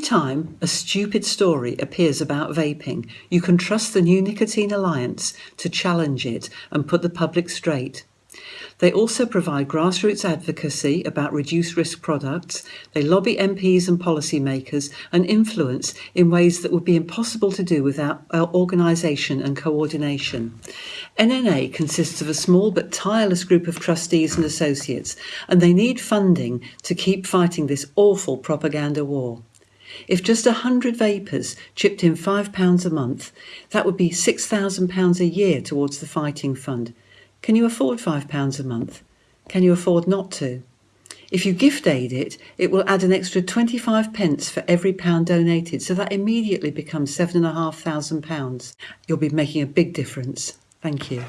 time a stupid story appears about vaping, you can trust the New Nicotine Alliance to challenge it and put the public straight. They also provide grassroots advocacy about reduced risk products. They lobby MPs and policymakers and influence in ways that would be impossible to do without uh, organisation and coordination. NNA consists of a small but tireless group of trustees and associates, and they need funding to keep fighting this awful propaganda war. If just a hundred vapers chipped in £5 a month, that would be £6,000 a year towards the fighting fund. Can you afford £5 a month? Can you afford not to? If you gift aid it, it will add an extra 25 pence for every pound donated, so that immediately becomes £7,500. You'll be making a big difference. Thank you.